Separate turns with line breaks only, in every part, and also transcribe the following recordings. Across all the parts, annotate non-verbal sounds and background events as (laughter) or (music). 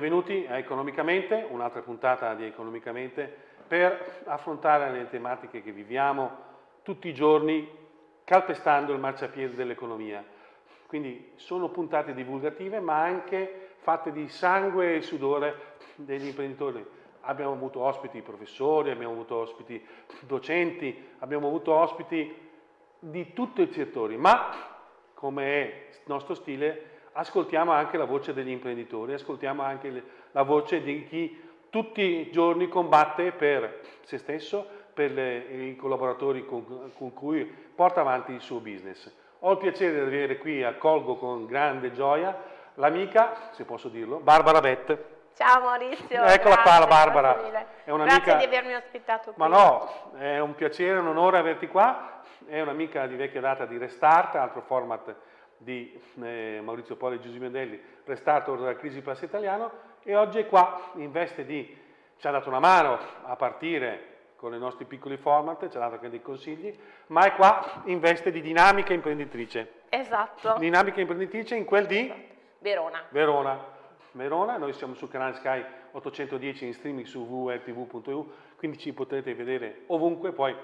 Benvenuti a Economicamente, un'altra puntata di Economicamente per affrontare le tematiche che viviamo tutti i giorni calpestando il marciapiede dell'economia. Quindi sono puntate divulgative ma anche fatte di sangue e sudore degli imprenditori. Abbiamo avuto ospiti professori, abbiamo avuto ospiti docenti, abbiamo avuto ospiti di tutti i settori, ma come è nostro stile ascoltiamo anche la voce degli imprenditori, ascoltiamo anche la voce di chi tutti i giorni combatte per se stesso, per le, i collaboratori con, con, cui porta avanti il suo business. Ho il piacere di avere qui, accolgo con grande gioia, l'amica, se posso dirlo, Barbara Bett.
Ciao Maurizio.
Eccola
grazie,
qua la Barbara.
È grazie di avermi ospitato qui.
Ma no, è un piacere, un onore averti qua. È un'amica di vecchia data di Restart, altro format di eh, Maurizio Poli e Giuseppe Mendelli, Restart della crisi Plus italiano e oggi è qua in veste di, ci ha dato una mano a partire con i nostri piccoli format, ci ha dato anche dei consigli, ma è qua in veste di dinamica imprenditrice.
Esatto.
Dinamica imprenditrice in quel di?
Verona.
Verona. Verona, noi siamo sul canale Sky 810 in streaming su www.tv.eu, quindi ci potrete vedere ovunque, poi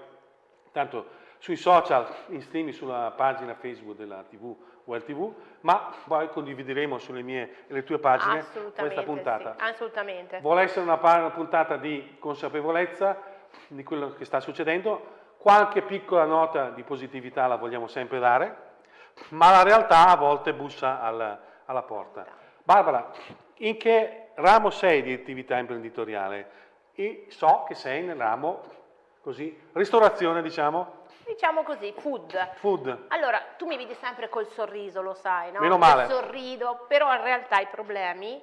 tanto sui social, in streaming sulla pagina Facebook della TV Well TV, ma poi condivideremo sulle mie e le tue pagine questa puntata.
Sì, assolutamente.
Vuole essere una, una puntata di consapevolezza di quello che sta succedendo, qualche piccola nota di positività la vogliamo sempre dare, ma la realtà a volte bussa alla, alla porta. Barbara, in che ramo sei di attività imprenditoriale? E so che sei nel ramo così, ristorazione diciamo,
Diciamo così, food.
Food.
Allora, tu mi vedi sempre col sorriso, lo sai, no?
Meno male.
Io sorrido, però in realtà i problemi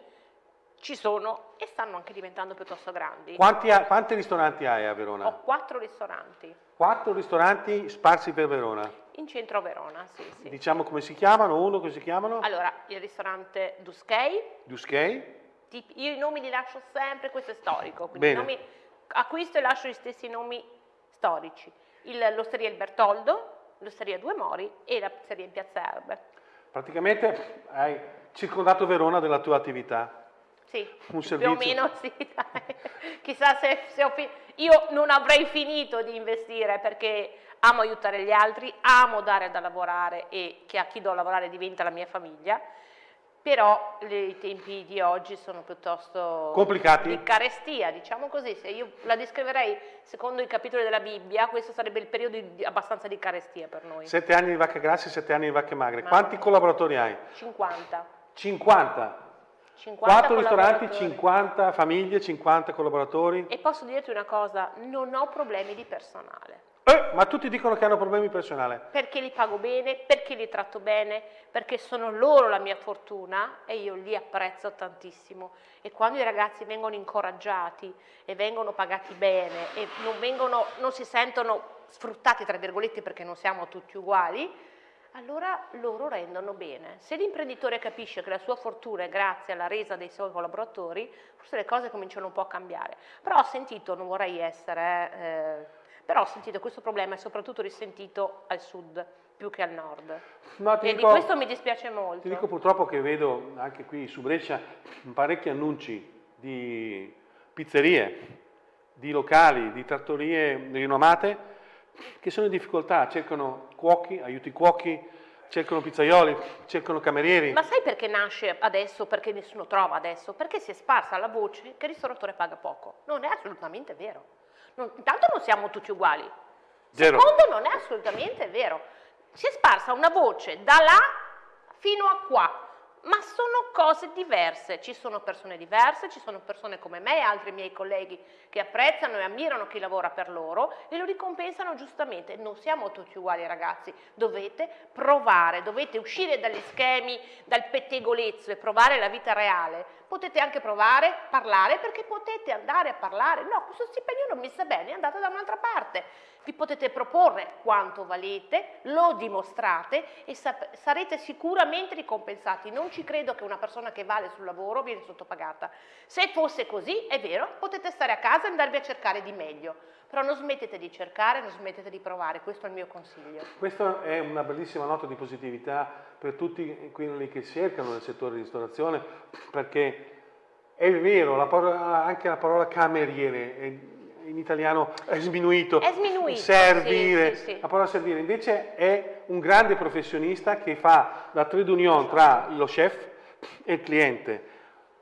ci sono e stanno anche diventando piuttosto grandi.
Quanti, ha, quanti ristoranti hai a Verona?
Ho quattro ristoranti.
Quattro ristoranti sparsi per Verona?
In centro a Verona, sì, sì.
Diciamo come si chiamano, uno come si chiamano?
Allora, il ristorante Duskei.
Duskei.
Io i nomi li lascio sempre, questo è storico, quindi
Bene.
nomi, acquisto e lascio gli stessi nomi storici l'osteria Il Bertoldo, l'osteria Due Mori e la pizzeria in Piazza Erbe.
Praticamente hai circondato Verona della tua attività.
Sì,
Un
più o meno sì. Chissà se, se ho finito. Io non avrei finito di investire perché amo aiutare gli altri, amo dare da lavorare e che a chi do a lavorare diventa la mia famiglia però i tempi di oggi sono piuttosto
complicati
di carestia, diciamo così, se io la descriverei secondo i capitoli della Bibbia, questo sarebbe il periodo di, abbastanza di carestia per noi.
Sette anni di vacche grasse, sette anni di vacche magre. Ma Quanti collaboratori hai?
50.
50?
50
4 ristoranti, 50 famiglie, 50 collaboratori.
E posso dirti una cosa, non ho problemi di personale.
Eh, ma tutti dicono che hanno problemi personali.
Perché li pago bene, perché li tratto bene, perché sono loro la mia fortuna e io li apprezzo tantissimo. E quando i ragazzi vengono incoraggiati e vengono pagati bene e non, vengono, non si sentono sfruttati, tra virgolette, perché non siamo tutti uguali, allora loro rendono bene. Se l'imprenditore capisce che la sua fortuna è grazie alla resa dei suoi collaboratori, forse le cose cominciano un po' a cambiare. Però ho sentito, non vorrei essere... Eh, però ho sentito questo problema è soprattutto risentito al sud più che al nord. No, e dico, di questo mi dispiace molto.
Ti dico purtroppo che vedo anche qui su Brescia parecchi annunci di pizzerie, di locali, di trattorie rinomate che sono in difficoltà, cercano cuochi, aiuti cuochi, cercano pizzaioli, cercano camerieri.
Ma sai perché nasce adesso, perché nessuno trova adesso? Perché si è sparsa la voce che il ristoratore paga poco. Non è assolutamente vero. Non, intanto non siamo tutti uguali.
Zero.
Secondo, non è assolutamente vero. Si è sparsa una voce da là fino a qua ma sono cose diverse, ci sono persone diverse, ci sono persone come me e altri miei colleghi che apprezzano e ammirano chi lavora per loro e lo ricompensano giustamente, non siamo tutti uguali ragazzi, dovete provare, dovete uscire dagli schemi, dal pettegolezzo e provare la vita reale, potete anche provare, parlare perché potete andare a parlare, no questo stipendio non mi sta bene, andate da un'altra parte, vi potete proporre quanto valete, lo dimostrate e sarete sicuramente ricompensati. Non ci credo che una persona che vale sul lavoro viene sottopagata. Se fosse così, è vero, potete stare a casa e andarvi a cercare di meglio. Però non smettete di cercare, non smettete di provare, questo è il mio consiglio.
Questa è una bellissima nota di positività per tutti quelli che cercano nel settore di ristorazione, perché È vero, la parola, anche la parola cameriere è, in italiano è sminuito.
È sminuito.
Servire,
sì, sì, sì.
la parola servire invece è un grande professionista che fa la trade union tra lo chef e il cliente.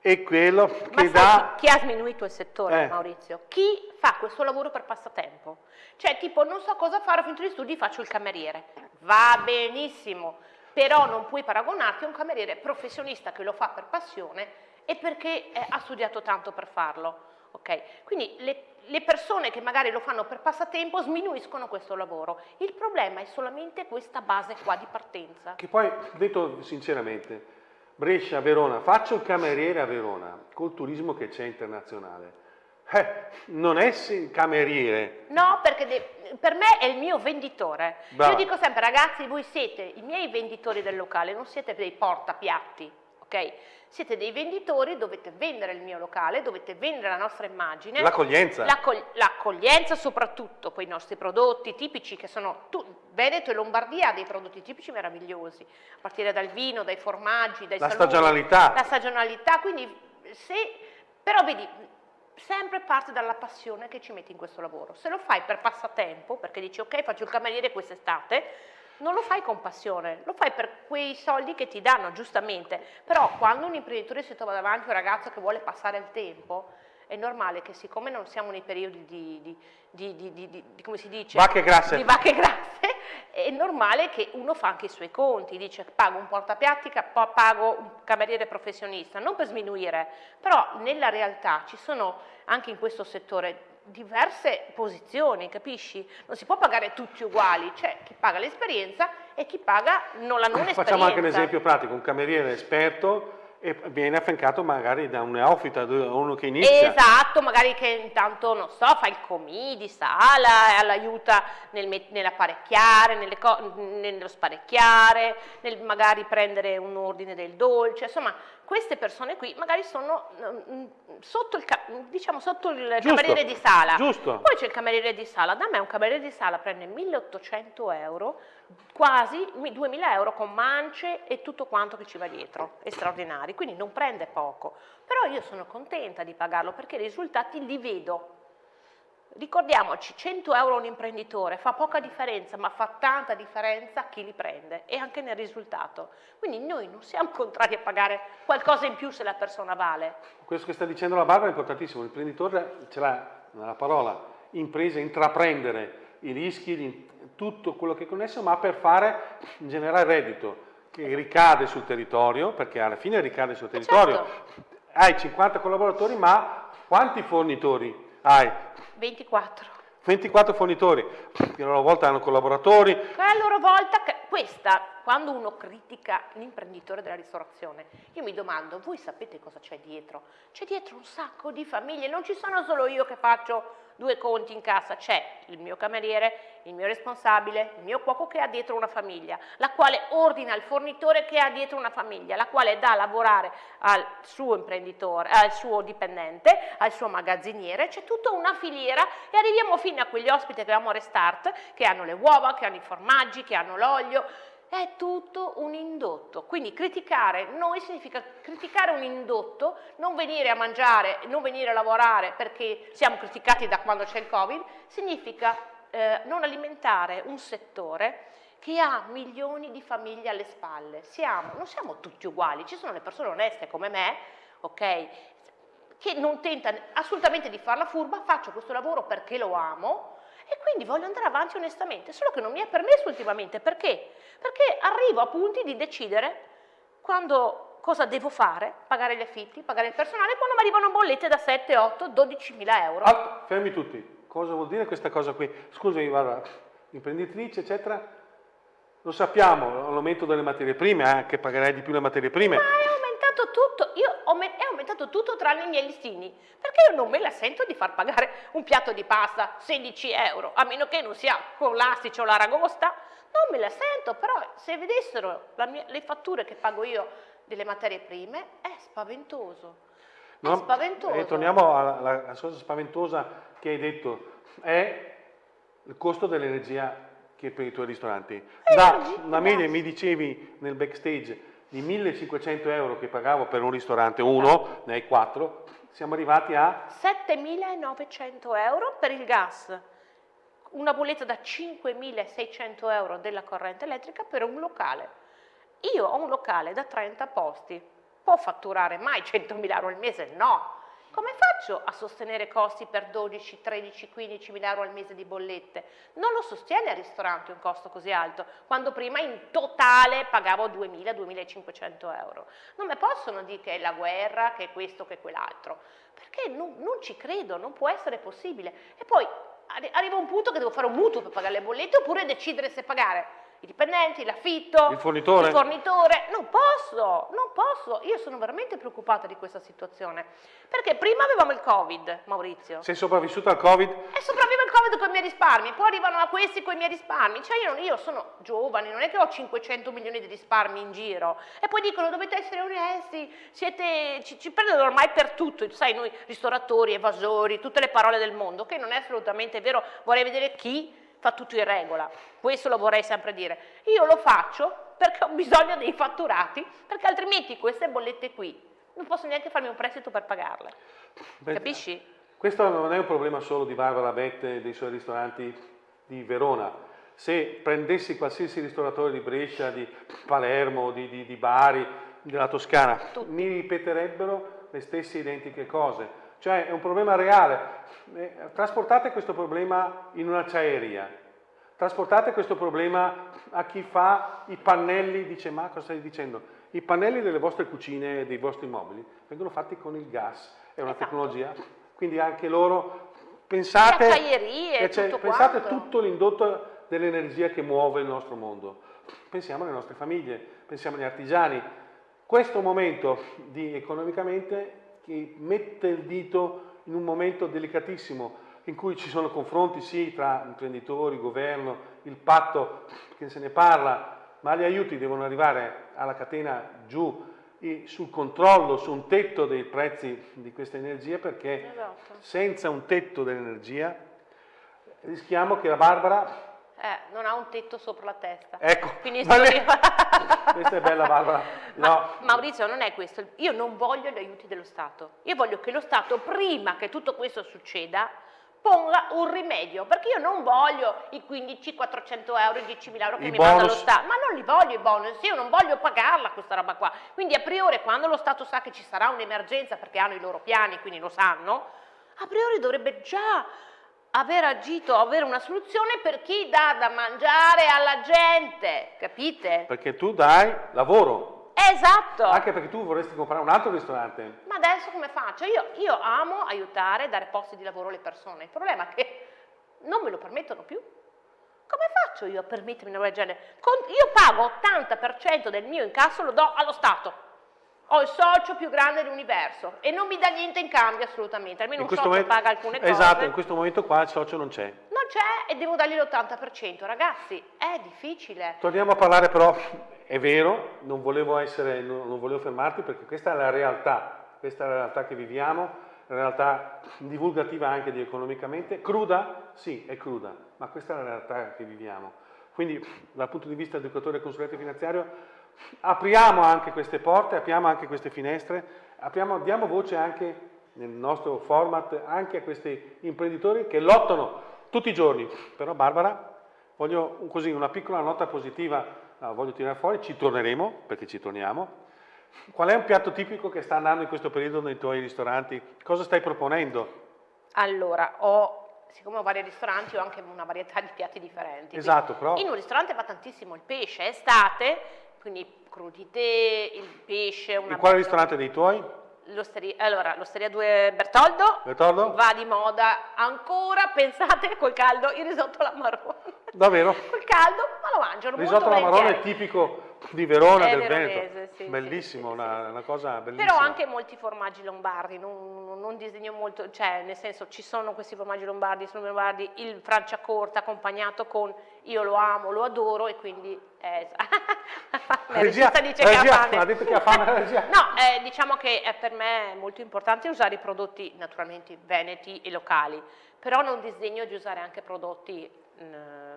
È quello che
Ma
dà...
chi, ha sminuito il settore,
Eh.
Maurizio? Chi fa questo lavoro per passatempo? Cioè, tipo, non so cosa fare, ho finito gli studi, faccio il cameriere. Va benissimo, però non puoi paragonarti a un cameriere professionista che lo fa per passione e perché eh, ha studiato tanto per farlo. Ok? Quindi le, le persone che magari lo fanno per passatempo sminuiscono questo lavoro. Il problema è solamente questa base qua di partenza.
Che poi, detto sinceramente, Brescia, Verona, faccio il cameriere a Verona, col turismo che c'è internazionale. Eh, non è sì- cameriere,
No, perché per me è il mio venditore.
Brava.
Io dico sempre, ragazzi, voi siete i miei venditori del locale, non siete dei portapiatti, ok? Siete dei venditori, dovete vendere il mio locale, dovete vendere la nostra immagine.
l'accoglienza.
L'accoglienza soprattutto, poi i nostri prodotti tipici che sono, tu, Veneto e Lombardia ha dei prodotti tipici meravigliosi, a partire dal vino, dai formaggi, dai
La
salumi,
stagionalità.
La stagionalità, quindi se, però vedi, sempre parte dalla passione che ci metti in questo lavoro. Se lo fai per passatempo, perché dici ok faccio il cameriere quest'estate, non lo fai con passione, lo fai per quei soldi che ti danno, giustamente. Però quando un imprenditore si trova davanti a un ragazzo che vuole passare il tempo, è normale che siccome non siamo nei periodi di, di- di- di- come si dice?
Vacche grasse.
Di vacche grasse, è normale che uno fa anche i suoi conti, dice pago un portapiatti, pago un cameriere professionista, non per sminuire, però nella realtà ci sono anche in questo settore diverse posizioni, capisci? Non si può pagare tutti uguali, c'è chi paga l'esperienza e chi paga non la non esperienza.
Facciamo anche un esempio pratico, un cameriere esperto e viene affiancato magari da un neofita, da uno che inizia.
Esatto, magari che intanto, non so, fa il comì di sala, e l'aiuta nel nell'apparecchiare, nello sparecchiare, nel magari prendere un ordine del dolce, insomma, queste persone qui magari sono mm, sotto il, diciamo, sotto il
Giusto,
cameriere di sala.
giusto.
Poi c'è il cameriere di sala, da me un cameriere di sala prende 1800 euro, quasi mi- 2000 euro con mance e tutto quanto che ci va dietro, è straordinari, quindi non prende poco, però io sono contenta di pagarlo perché i risultati li vedo. Ricordiamoci, 100 euro un imprenditore fa poca differenza, ma fa tanta differenza a chi li prende e anche nel risultato. Quindi noi non siamo (laughs) contrari a pagare qualcosa in più se la persona vale.
Questo che sta dicendo la Barbara è importantissimo, l'imprenditore ce l'ha nella parola impresa, intraprendere i rischi, tutto quello che è connesso, ma per fare generare reddito che ricade sul territorio, perché alla fine ricade sul territorio.
certo.
Hai 50 collaboratori, ma quanti fornitori hai?
24.
24 fornitori, che a loro volta hanno collaboratori,
Che a loro volta, questa, quando uno critica l'imprenditore della ristorazione, io mi domando, voi sapete cosa c'è dietro? C'è dietro un sacco di famiglie, non ci sono solo io che faccio due conti in cassa, c'è il mio cameriere, il mio responsabile, il mio cuoco che ha dietro una famiglia, la quale ordina il fornitore che ha dietro una famiglia, la quale dà a lavorare al suo imprenditore, al suo dipendente, al suo magazziniere, c'è tutta una filiera e arriviamo fino a quegli ospiti che abbiamo Restart, che hanno le uova, che hanno i formaggi, che hanno l'olio, è tutto un indotto. Quindi criticare noi significa criticare un indotto, non venire a mangiare, non venire a lavorare perché siamo criticati da quando c'è il Covid, significa eh, non alimentare un settore che ha milioni di famiglie alle spalle. Siamo, non siamo tutti uguali, ci sono le persone oneste come me, ok? Che non tentano assolutamente di farla furba, faccio questo lavoro perché lo amo e quindi voglio andare avanti onestamente, solo che non mi è permesso ultimamente, perché? Perché arrivo a punti di decidere quando cosa devo fare, pagare gli affitti, pagare il personale, quando mi arrivano bollette da 7, 8, 12 mila euro.
Ah, fermi tutti. Cosa vuol dire questa cosa qui? Scusami, guarda, imprenditrice, eccetera. Lo sappiamo, l'aumento delle materie prime, eh, che pagherai di più le materie prime.
Ma è aumentato tutto, aumentato tutto tranne i miei listini, perché io non me la sento di far pagare un piatto di pasta 16 euro, a meno che non sia con l'astice o l'aragosta, non me la sento, però se vedessero mia- le fatture che pago io delle materie prime, è spaventoso. È
No?
spaventoso.
E torniamo alla, alla- cosa spaventosa che hai detto, è il costo dell'energia che per i tuoi ristoranti. Da una media, mi dicevi nel backstage, di 1500 euro che pagavo per un ristorante, uno, ne hai quattro, siamo arrivati a
7.900 euro per il gas, una bolletta da 5.600 euro della corrente elettrica per un locale. Io ho un locale da 30 posti, può fatturare mai 100.000 euro al mese? No. Come faccio a sostenere costi per 12, 13, 15 mila euro al mese di bollette? Non lo sostiene il ristorante un costo così alto, quando prima in totale pagavo 2.000, 2.500 euro. Non mi possono dire che è la guerra, che è questo, che è quell'altro, perché non, non ci credo, non può essere possibile. E poi arriva un punto che devo fare un mutuo per pagare le bollette oppure decidere se pagare i dipendenti, l'affitto,
il fornitore.
il fornitore. Non posso, non posso. Io sono veramente preoccupata di questa situazione. Perché prima avevamo il Covid, Maurizio.
Sei sopravvissuto al Covid?
E sopravvivo al Covid con i miei risparmi, poi arrivano a questi con i miei risparmi. Cioè io, io sono giovane, non è che ho 500 milioni di risparmi in giro. E poi dicono dovete essere onesti, siete, ci, ci prendono ormai per tutto, sai, noi ristoratori, evasori, tutte le parole del mondo, che non è assolutamente vero. Vorrei vedere chi fa tutto in regola, questo lo vorrei sempre dire. Io lo faccio perché ho bisogno dei fatturati, perché altrimenti queste bollette qui non posso neanche farmi un prestito per pagarle. Beh, Capisci?
Questo non è un problema solo di Barbara Bette e dei suoi ristoranti di Verona. Se prendessi qualsiasi ristoratore di Brescia, di Palermo, di, di, di Bari, della Toscana, Tutti. mi ripeterebbero le stesse identiche cose. Cioè è un problema reale. Eh, trasportate questo problema in un'acciaieria, trasportate questo problema a chi fa i pannelli, dice ma cosa stai dicendo? I pannelli delle vostre cucine e dei vostri mobili vengono fatti con il gas, è una esatto. tecnologia, quindi anche loro pensate,
tutto
pensate tutto l'indotto dell'energia che muove il nostro mondo. Pensiamo alle nostre famiglie, pensiamo agli artigiani. Questo momento di economicamente che mette il dito in un momento delicatissimo in cui ci sono confronti sì tra imprenditori, governo, il patto che se ne parla, ma gli aiuti devono arrivare alla catena giù sul controllo, su un tetto dei prezzi di questa energia perché esatto. senza un tetto dell'energia rischiamo che la Barbara
eh, non ha un tetto sopra la testa.
Ecco,
Finisco lì. (laughs)
questa è bella Barbara. No.
Maurizio, non è questo. Io non voglio gli aiuti dello Stato. Io voglio che lo Stato, prima che tutto questo succeda, ponga un rimedio, perché io non voglio i 15, 400 euro, i 10 mila euro che I mi bonus. manda lo Stato, ma non li voglio i bonus, io non voglio pagarla questa roba qua. Quindi a priori quando lo Stato sa che ci sarà un'emergenza, perché hanno i loro piani, quindi lo sanno, a priori dovrebbe già aver agito, avere una soluzione per chi dà da mangiare alla gente, capite?
Perché tu dai lavoro.
Esatto.
Anche perché tu vorresti comprare un altro ristorante.
Ma adesso come faccio? Io, io amo aiutare, dare posti di lavoro alle persone. Il problema è che non me lo permettono più. Come faccio io a permettermi una roba del genere? io pago 80% del mio incasso, lo do allo Stato ho il socio più grande dell'universo e non mi dà niente in cambio assolutamente, almeno in un socio momento, paga alcune
cose. Esatto, in questo momento qua il socio non c'è.
Non c'è e devo dargli l'80%, ragazzi, è difficile.
Torniamo a parlare però, è vero, non volevo, essere, non, non volevo fermarti perché questa è la realtà, questa è la realtà che viviamo, la realtà divulgativa anche di economicamente, cruda? Sì, è cruda, ma questa è la realtà che viviamo. Quindi dal punto di vista educatore e consulente finanziario apriamo anche queste porte, apriamo anche queste finestre, apriamo, diamo voce anche nel nostro format anche a questi imprenditori che lottano tutti i giorni. Però Barbara, voglio così una piccola nota positiva, no, voglio tirare fuori, ci torneremo, perché ci torniamo. Qual è un piatto tipico che sta andando in questo periodo nei tuoi ristoranti? Cosa stai proponendo?
Allora, ho, siccome ho vari ristoranti, ho anche una varietà di piatti differenti.
Esatto, però...
In un ristorante va tantissimo il pesce, estate, quindi crudité, il pesce.
Una In quale ristorante dei tuoi?
L'osteria, allora, l'Osteria 2 Bertoldo,
Bertoldo,
va di moda ancora, pensate, col caldo, il risotto alla marrone.
Davvero?
col caldo, ma lo mangiano
il risotto alla marrone
è
tipico di Verona, è del Veneto. Sì, Bellissimo, sì, una, una, cosa bellissima.
Però anche molti formaggi lombardi, non, non, disegno molto, cioè nel senso ci sono questi formaggi lombardi, sono lombardi, il Franciacorta accompagnato con io lo amo, lo adoro e quindi... Eh, (laughs)
la regia, dice regia, che ha fame. ha detto che ha fame la (laughs) regia.
no, eh, diciamo che eh, per me è molto importante usare i prodotti naturalmente veneti e locali, però non disegno di usare anche prodotti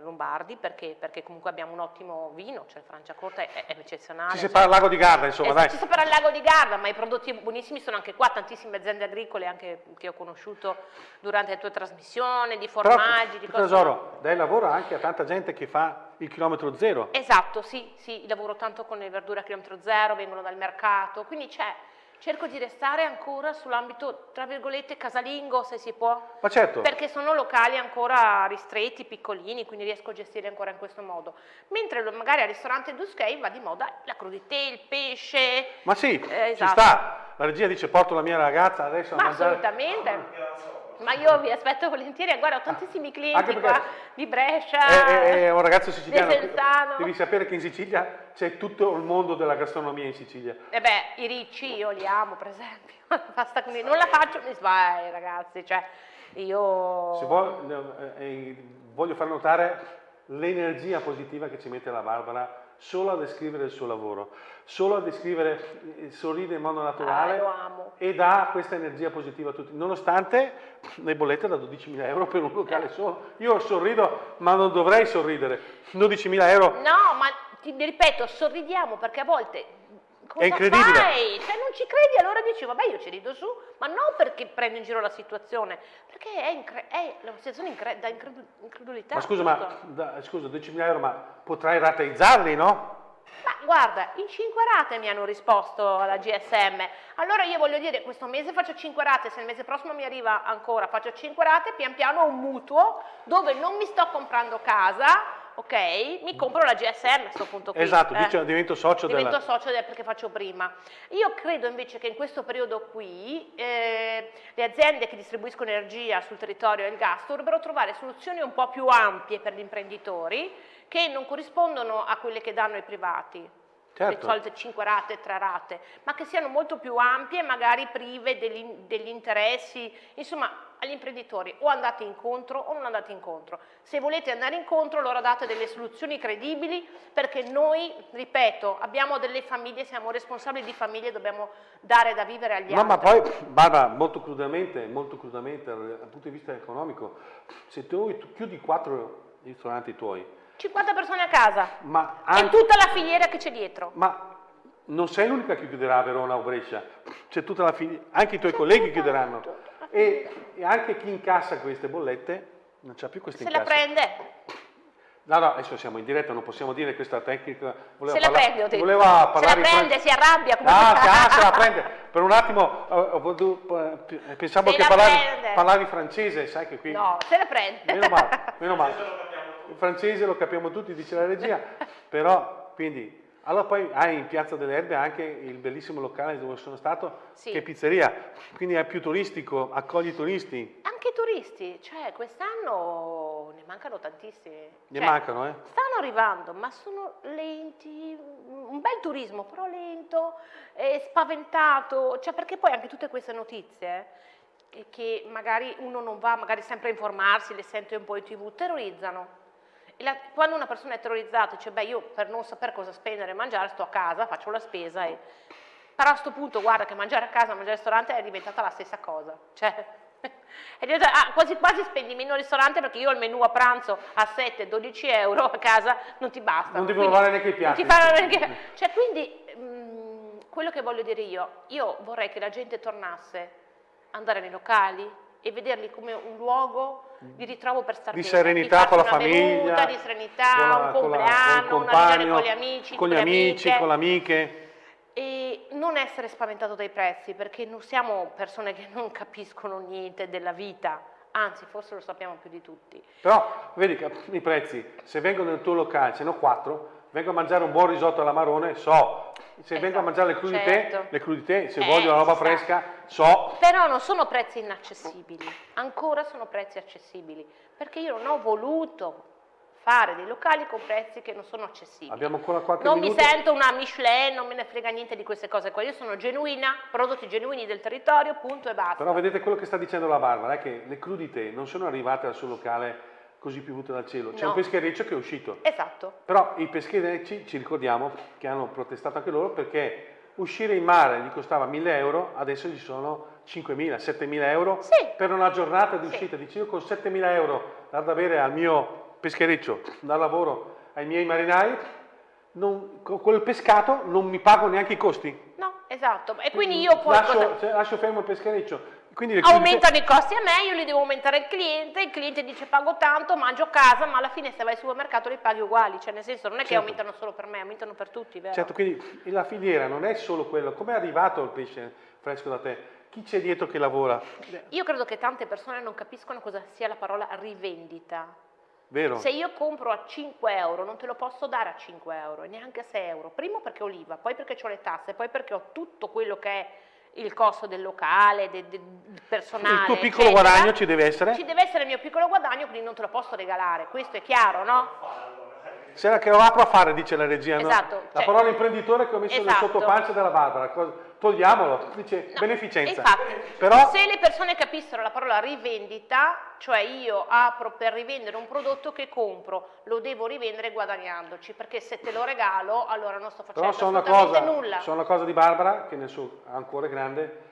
Lombardi perché, perché, comunque abbiamo un ottimo vino, cioè Franciacorta è, è eccezionale.
Si separa
cioè,
il lago di Garda, insomma,
eh,
dai.
Si separa il lago di Garda, ma i prodotti buonissimi sono anche qua, tantissime aziende agricole anche che ho conosciuto durante le tue trasmissioni, di formaggi,
Però,
di cose.
Tesoro, dai lavoro anche a tanta gente che fa il chilometro zero.
Esatto, sì, sì, lavoro tanto con le verdure a chilometro zero, vengono dal mercato, quindi c'è cerco di restare ancora sull'ambito, tra virgolette, casalingo, se si può.
Ma certo.
Perché sono locali ancora ristretti, piccolini, quindi riesco a gestire ancora in questo modo. Mentre magari al ristorante Duskei va di moda la crudité, il pesce.
Ma sì,
eh,
ci
esatto.
sta. La regia dice porto la mia ragazza adesso a
Ma
mangiare.
assolutamente. Ma io vi aspetto volentieri, guarda, ho tantissimi
Anche
clienti qua di Brescia,
È, è- è un ragazzo siciliano. Devi sapere che in Sicilia c'è tutto il mondo della gastronomia in Sicilia.
E beh, i ricci io li amo, per esempio. (laughs) Basta con i- non la faccio, mi sbagli, ragazzi. Cioè, io.
Se vuoi, eh, eh, voglio far notare l'energia positiva che ci mette la Barbara solo a descrivere il suo lavoro, solo a descrivere, eh, sorride in modo naturale
Ah,
e dà questa energia positiva a tutti, nonostante (laughs) le bollette da 12.000 euro per un locale solo. Io sorrido, ma non dovrei sorridere. 12.000 euro
No, ma ti ripeto, sorridiamo perché a volte. Cosa
È incredibile.
Fai? Cioè, non ci credi, allora dici, vabbè, io ci rido su, ma non perché prendo in giro la situazione, perché è, è la situazione incre- da incredu- incredulità.
Ma scusa,
tutto.
ma da- scusa, 12.000 euro, ma potrai rateizzarli, no?
Ma guarda, in 5 rate mi hanno risposto alla GSM. Allora io voglio dire, questo mese faccio 5 rate, se il mese prossimo mi arriva ancora, faccio 5 rate, pian piano ho un mutuo dove non mi sto comprando casa, ok? Mi compro la GSM a questo punto qui.
Esatto,
eh.
divento socio
Divento
della...
socio del- perché faccio prima. Io credo invece che in questo periodo qui eh, le aziende che distribuiscono energia sul territorio e il gas dovrebbero trovare soluzioni un po' più ampie per gli imprenditori che non corrispondono a quelle che danno i privati. Le
Certo.
solite 5 rate, 3 rate, ma che siano molto più ampie magari prive degli, degli interessi, insomma agli imprenditori o andate incontro o non andate incontro. Se volete andare incontro allora date delle soluzioni credibili perché noi, ripeto, abbiamo delle famiglie, siamo responsabili di famiglie, dobbiamo dare da vivere agli
No,
altri.
ma poi, Barbara, molto crudamente, molto crudamente, dal punto di vista economico, se tu chiudi quattro ristoranti tuoi,
50 persone a casa
ma,
e
anche-
tutta la filiera che c'è dietro.
ma non sei l'unica che chiuderà a Verona o Brescia, c'è tutta la filiera, anche i tuoi colleghi chiuderanno. E, e anche chi incassa queste bollette non c'ha più queste
Se la prende,
No, no, adesso siamo in diretta, non possiamo dire questa tecnica. Voleva
se la
parla-
prende,
voleva
se la prende, si arrabbia. come
Ah, ah, se la prende. Per un attimo eh, eh, pensavo
Se
che
la
parlavi, parlavi francese, sai che qui...
No, se la prende.
Meno male, meno male. (laughs) Il francese lo capiamo tutti, dice la regia, (laughs) però, quindi... Allora poi hai in Piazza delle Erbe anche il bellissimo locale dove sono stato,
Sì.
che è pizzeria, quindi è più turistico, accogli i turisti,
Anche i turisti, cioè quest'anno ne mancano tantissimi.
ne
Cioè,
mancano, eh?
Stanno arrivando, ma sono lenti, un bel turismo, però lento, spaventato, cioè perché poi anche tutte queste notizie eh, che magari uno non va magari sempre a informarsi, le sente un po' in tv, terrorizzano. La- quando una persona è terrorizzata, dice, beh io per non sapere cosa spendere e mangiare sto a casa, faccio la spesa e... Però a questo punto guarda che mangiare a casa, mangiare al ristorante è diventata la stessa cosa. Cioè, (laughs) è diventata- ah, quasi quasi spendi meno al ristorante perché io ho il menù a pranzo a 7-12 euro, a casa non ti basta.
Non devono lavare neanche i piatti.
Ti neanche... Cioè quindi mm, quello che voglio dire io, io vorrei che la gente tornasse ad andare nei locali e vederli come un luogo di ritrovo per stare
di
bene,
serenità
farsi
con la famiglia,
bevuta, di serenità,
con la-
un
con la-
compleanno, una riunione
compagno,
con gli amici,
con gli amici,
amiche
con le amiche.
e non essere spaventato dai prezzi perché non siamo persone che non capiscono niente della vita, anzi forse lo sappiamo più di tutti.
Però, vedi che i prezzi, se vengono nel tuo locale, ce ne ho quattro, vengo a mangiare un buon risotto alla marrone, so. Se vengo a mangiare le crudité,
certo.
le crudité, se
Eh,
voglio la roba fresca, so.
Però non sono prezzi inaccessibili, ancora sono prezzi accessibili, perché io non ho voluto fare dei locali con prezzi che non sono accessibili.
Abbiamo ancora qualche
Non
minuto.
mi sento una Michelin, non me ne frega niente di queste cose qua, io sono genuina, prodotti genuini del territorio, punto e basta.
Però vedete quello che sta dicendo la Barbara, è che le crudité non sono arrivate al suo locale così piovute dal cielo. C'è
No.
un peschereccio che è uscito.
Esatto.
Però i pescherecci, ci ricordiamo, che hanno protestato anche loro perché uscire in mare gli costava 1000 euro, adesso gli sono 5.000, 7.000 euro
Sì.
per una giornata di
Sì.
uscita. Dice io con 7.000 euro dar da bere al mio peschereccio, dal lavoro ai miei marinai, non, con quel pescato non mi pago neanche i costi.
No, esatto. E quindi io poi...
lascio,
cosa-
cioè, lascio fermo il peschereccio. Quindi
Aumentano i costi a me, io li devo aumentare al cliente, il cliente dice pago tanto, mangio a casa, ma alla fine se vai al supermercato li paghi uguali, cioè nel senso non è che
Certo.
aumentano solo per me, aumentano per tutti, vero?
Certo, quindi la filiera non è solo quello. Come è arrivato il pesce fresco da te? Chi c'è dietro che lavora?
Io credo che tante persone non capiscono cosa sia la parola rivendita.
Vero?
Se io compro a 5 euro non te lo posso dare a 5 euro, neanche a 6 euro. Primo perché ho l'IVA, poi perché ho le tasse, poi perché ho tutto quello che è il costo del locale, del, del personale.
Il tuo piccolo
eccetera.
guadagno ci deve essere?
Ci deve essere il mio piccolo guadagno, quindi non te lo posso regalare. Questo è chiaro, no?
Sera che lo apro a fare, dice la regia. no?
Esatto,
La
cioè-
parola imprenditore che ho messo nel
Esatto.
sottopancia della Barbara. Togliamolo, dice
No,
beneficenza.
Infatti,
Però
se le persone capissero la parola rivendita, cioè io apro per rivendere un prodotto che compro, lo devo rivendere guadagnandoci, perché se te lo regalo, allora non sto facendo
Però so una,
assolutamente
cosa,
nulla.
so una cosa di Barbara, che nel suo cuore grande,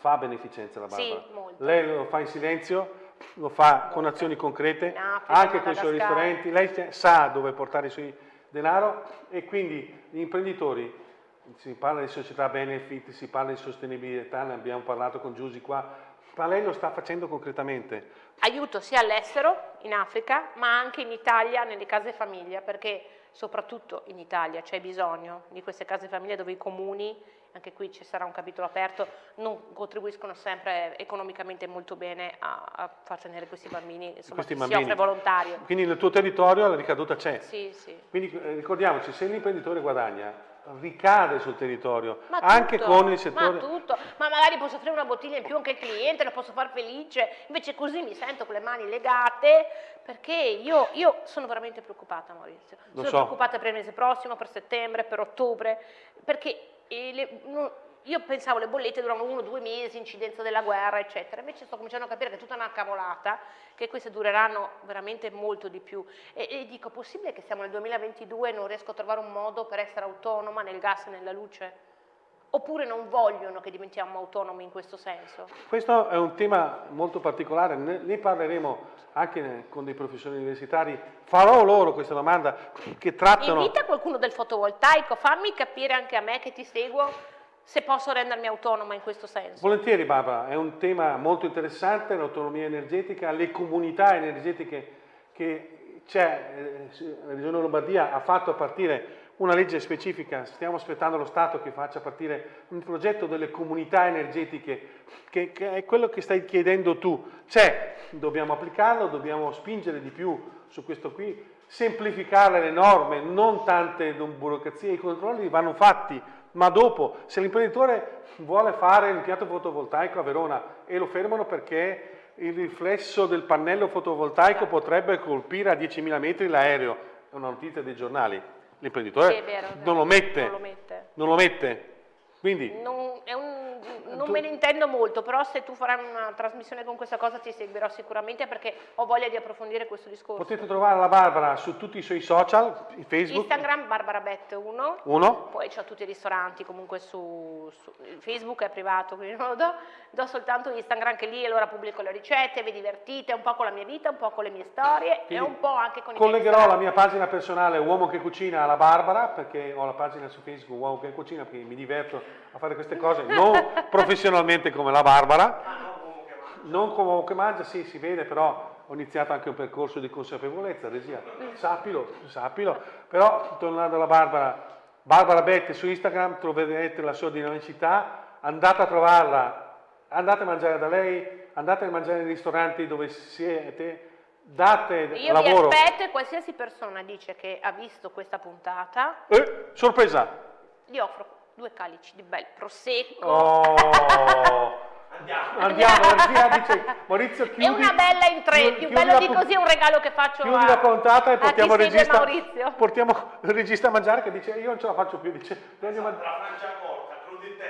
fa beneficenza la
Sì,
Barbara.
molto.
Lei lo fa in silenzio, lo fa con azioni concrete,
In Africa,
anche con i suoi ristoranti, lei sa dove portare i suoi denaro e quindi gli imprenditori, si parla di società benefit, si parla di sostenibilità, ne abbiamo parlato con Giusy qua, ma lei lo sta facendo concretamente.
Aiuto sia all'estero, in Africa, ma anche in Italia, nelle case famiglia, perché soprattutto in Italia c'è bisogno di queste case famiglia dove i comuni, anche qui ci sarà un capitolo aperto, non contribuiscono sempre economicamente molto bene a, a far tenere questi bambini, insomma,
Questi bambini.
si offre volontario.
Quindi nel tuo territorio la ricaduta c'è.
Sì, sì.
Quindi eh, ricordiamoci, se l'imprenditore guadagna, ricade sul territorio,
Ma
anche
tutto,
con il settore...
Ma tutto, ma magari posso offrire una bottiglia in più anche al cliente, lo posso far felice, invece così mi sento con le mani legate, perché io, io sono veramente preoccupata Maurizio,
Lo
sono
so.
preoccupata per il mese prossimo, per settembre, per ottobre, perché eh, le- no- io pensavo le bollette durano uno, due mesi, incidenza della guerra, eccetera, invece sto cominciando a capire che è tutta una cavolata, che queste dureranno veramente molto di più. E, e dico, possibile che siamo nel 2022 e non riesco a trovare un modo per essere autonoma nel gas e nella luce? Oppure non vogliono che diventiamo autonomi in questo senso?
Questo è un tema molto particolare, ne, parleremo anche con dei professori universitari, farò loro questa domanda che trattano...
Invita qualcuno del fotovoltaico, fammi capire anche a me che ti seguo se posso rendermi autonoma in questo senso.
Volentieri Barbara, è un tema molto interessante, l'autonomia energetica, le comunità energetiche che c'è, eh, la Regione Lombardia ha fatto a partire una legge specifica, stiamo aspettando lo Stato che faccia partire un progetto delle comunità energetiche, che, che è quello che stai chiedendo tu. C'è, dobbiamo applicarlo, dobbiamo spingere di più su questo qui, semplificare le norme, non tante burocrazie, i controlli vanno fatti, ma dopo, se l'imprenditore vuole fare l'impianto fotovoltaico a Verona e lo fermano perché il riflesso del pannello fotovoltaico potrebbe colpire a 10.000 metri l'aereo, è una notizia dei giornali, l'imprenditore
Sì,
non lo mette,
Non lo mette.
Quindi
Non, un- non
Tu-
me ne intendo molto, però se tu farai una trasmissione con questa cosa ti seguirò sicuramente perché ho voglia di approfondire questo discorso.
potete trovare la Barbara su tutti i suoi social, Facebook,
Instagram Barbarabet 1,
uno,
poi c'ho tutti i ristoranti comunque su, su- Facebook è privato, quindi non lo do, do soltanto Instagram che lì allora pubblico le ricette, vi divertite un po' con la mia vita, un po' con le mie storie e
Quindi
un po' anche con i
Collegherò la mia pagina personale Uomo che cucina alla Barbara, perché ho la pagina su Facebook Uomo che cucina, perché mi diverto a fare queste cose, non (laughs) professionalmente come la Barbara, non come uomo che mangia, sì, si vede, però ho iniziato anche un percorso di consapevolezza, regia, sappilo, sappilo, però tornando alla Barbara, Barbara Bette su Instagram troverete la sua dinamicità, andate a trovarla, andate a mangiare da lei, andate a mangiare nei ristoranti dove siete, date
Io
lavoro.
vi aspetto e qualsiasi persona dice che ha visto questa puntata,
Eh, sorpresa!
gli offro due calici di bel prosecco.
Oh.
Andiamo.
Andiamo, (laughs) dice Maurizio chiudi.
È una bella in tre, più bello di così è un regalo che faccio
Chiudi
a,
la puntata e portiamo il regista.
Maurizio.
Portiamo il regista a mangiare che dice io non ce la faccio più, dice "Prendi a man-
La Francia corta, crudi in (laughs)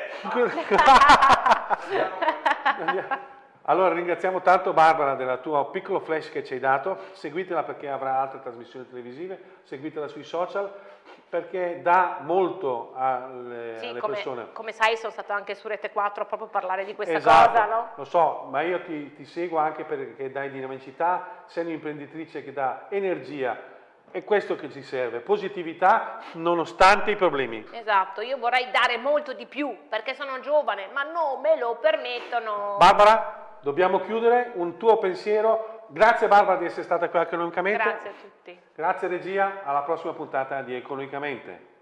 (laughs) testa.
Andiamo. Allora ringraziamo tanto Barbara del tuo piccolo flash che ci hai dato, seguitela perché avrà altre trasmissioni televisive, seguitela sui social perché dà molto alle,
Sì,
alle
come,
persone.
come sai sono stata anche su Rete 4 proprio a parlare di questa
Esatto,
cosa, no?
Lo so, ma io ti, ti seguo anche perché dai dinamicità, sei un'imprenditrice che dà energia, è questo che ci serve, positività nonostante i problemi.
Esatto, io vorrei dare molto di più perché sono giovane, ma non me lo permettono.
Barbara, dobbiamo chiudere, un tuo pensiero. Grazie Barbara di essere stata qui economicamente.
Grazie a tutti.
Grazie regia, alla prossima puntata di Economicamente.